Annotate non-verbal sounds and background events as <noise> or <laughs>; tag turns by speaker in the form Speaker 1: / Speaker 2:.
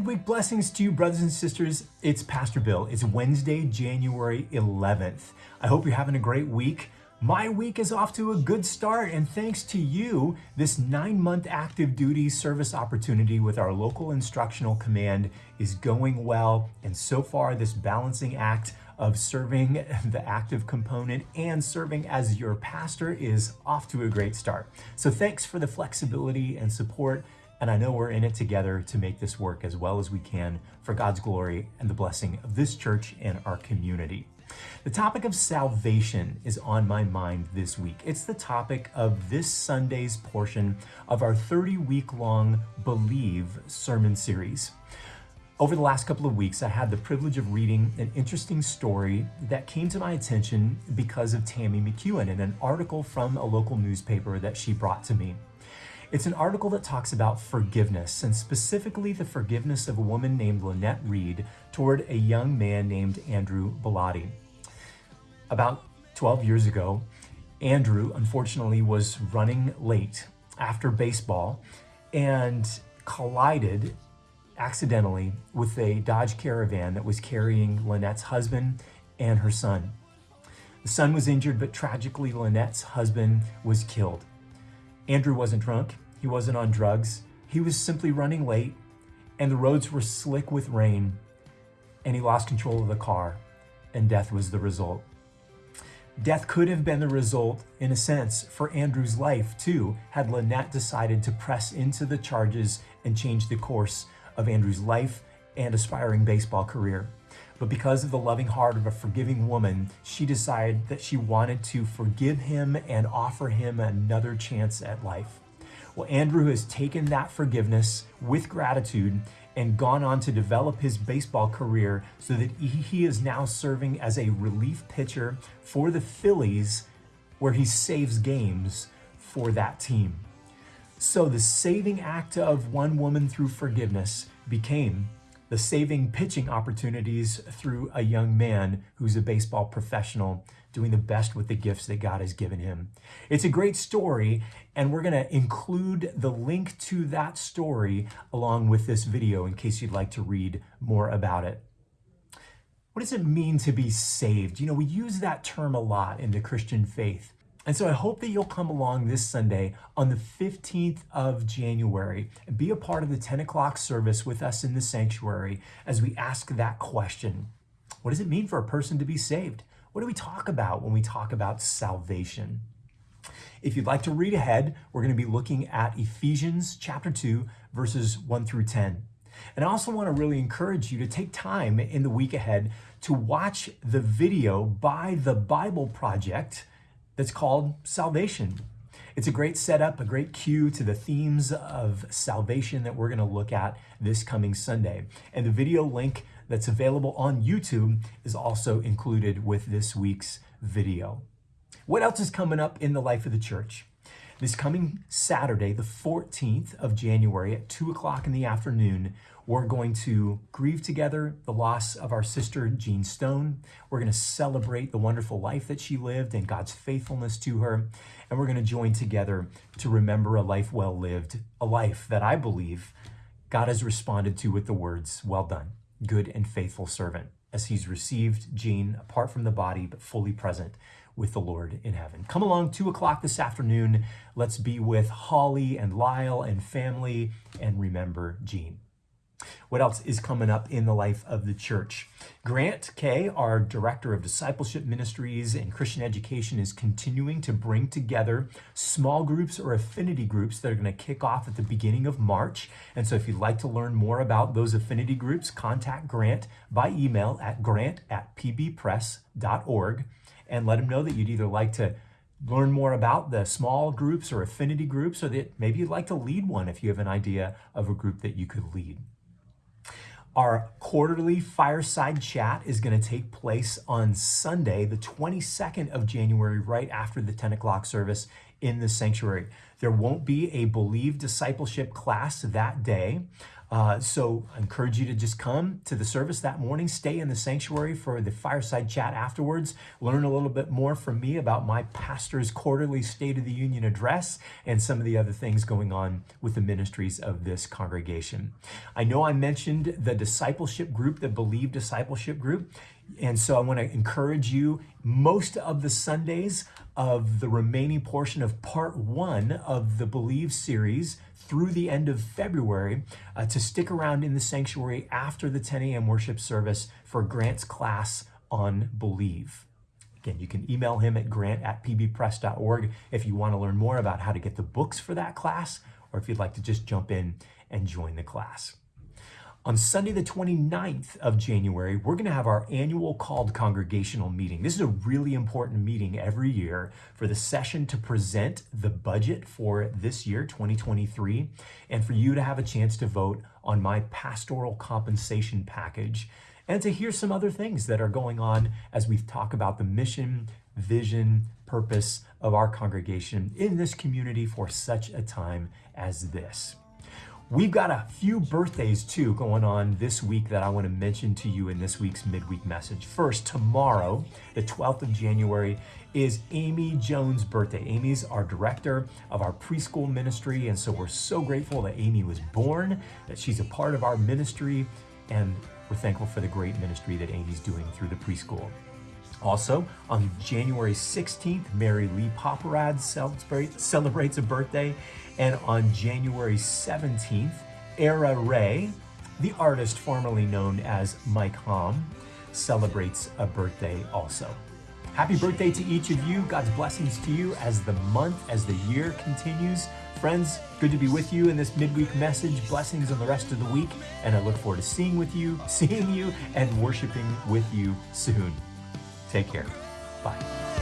Speaker 1: midweek blessings to you, brothers and sisters. It's Pastor Bill. It's Wednesday, January 11th. I hope you're having a great week. My week is off to a good start, and thanks to you, this nine month active duty service opportunity with our local instructional command is going well. And so far, this balancing act of serving <laughs> the active component and serving as your pastor is off to a great start. So, thanks for the flexibility and support and I know we're in it together to make this work as well as we can for God's glory and the blessing of this church and our community. The topic of salvation is on my mind this week. It's the topic of this Sunday's portion of our 30 week long Believe sermon series. Over the last couple of weeks, I had the privilege of reading an interesting story that came to my attention because of Tammy McEwen in an article from a local newspaper that she brought to me. It's an article that talks about forgiveness, and specifically the forgiveness of a woman named Lynette Reed toward a young man named Andrew Bellatti. About 12 years ago, Andrew, unfortunately, was running late after baseball and collided accidentally with a Dodge Caravan that was carrying Lynette's husband and her son. The son was injured, but tragically, Lynette's husband was killed. Andrew wasn't drunk, he wasn't on drugs, he was simply running late, and the roads were slick with rain, and he lost control of the car, and death was the result. Death could have been the result, in a sense, for Andrew's life too, had Lynette decided to press into the charges and change the course of Andrew's life and aspiring baseball career. But because of the loving heart of a forgiving woman, she decided that she wanted to forgive him and offer him another chance at life. Well, Andrew has taken that forgiveness with gratitude and gone on to develop his baseball career so that he is now serving as a relief pitcher for the Phillies, where he saves games for that team. So the saving act of one woman through forgiveness became the saving pitching opportunities through a young man who's a baseball professional doing the best with the gifts that God has given him. It's a great story, and we're going to include the link to that story along with this video in case you'd like to read more about it. What does it mean to be saved? You know, we use that term a lot in the Christian faith. And so I hope that you'll come along this Sunday on the 15th of January and be a part of the 10 o'clock service with us in the sanctuary as we ask that question. What does it mean for a person to be saved? What do we talk about when we talk about salvation? If you'd like to read ahead, we're going to be looking at Ephesians chapter 2, verses 1 through 10. And I also want to really encourage you to take time in the week ahead to watch the video by the Bible Project that's called Salvation. It's a great setup, a great cue to the themes of salvation that we're going to look at this coming Sunday. And the video link that's available on YouTube is also included with this week's video. What else is coming up in the life of the church? This coming Saturday, the 14th of January at 2 o'clock in the afternoon, we're going to grieve together the loss of our sister Jean Stone. We're going to celebrate the wonderful life that she lived and God's faithfulness to her. And we're going to join together to remember a life well lived, a life that I believe God has responded to with the words, Well done, good and faithful servant, as he's received Jean apart from the body, but fully present with the Lord in heaven. Come along, 2 o'clock this afternoon. Let's be with Holly and Lyle and family and remember Jean. What else is coming up in the life of the church? Grant Kay, our Director of Discipleship Ministries and Christian Education, is continuing to bring together small groups or affinity groups that are going to kick off at the beginning of March. And so if you'd like to learn more about those affinity groups, contact Grant by email at grant at pbpress.org and let them know that you'd either like to learn more about the small groups or affinity groups, or that maybe you'd like to lead one if you have an idea of a group that you could lead. Our quarterly fireside chat is going to take place on Sunday, the 22nd of January, right after the 10 o'clock service in the sanctuary. There won't be a Believe discipleship class that day. Uh, so I encourage you to just come to the service that morning, stay in the sanctuary for the fireside chat afterwards, learn a little bit more from me about my pastor's quarterly State of the Union address and some of the other things going on with the ministries of this congregation. I know I mentioned the discipleship group, the Believe Discipleship Group. And so I want to encourage you most of the Sundays of the remaining portion of part one of the Believe series through the end of February uh, to stick around in the sanctuary after the 10 a.m. worship service for Grant's class on Believe. Again, you can email him at grant at pbpress.org if you want to learn more about how to get the books for that class or if you'd like to just jump in and join the class. On Sunday, the 29th of January, we're going to have our annual called congregational meeting. This is a really important meeting every year for the session to present the budget for this year, 2023, and for you to have a chance to vote on my pastoral compensation package and to hear some other things that are going on as we talk about the mission, vision, purpose of our congregation in this community for such a time as this. We've got a few birthdays too going on this week that I want to mention to you in this week's midweek message. First, tomorrow, the 12th of January, is Amy Jones' birthday. Amy's our director of our preschool ministry, and so we're so grateful that Amy was born, that she's a part of our ministry, and we're thankful for the great ministry that Amy's doing through the preschool. Also, on January 16th, Mary Lee celebrate, celebrates a birthday. And on January 17th, Era Ray, the artist formerly known as Mike Hom, celebrates a birthday also. Happy birthday to each of you. God's blessings to you as the month, as the year continues. Friends, good to be with you in this midweek message. Blessings on the rest of the week. And I look forward to seeing with you, <laughs> seeing you, and worshiping with you soon. Take care. Bye.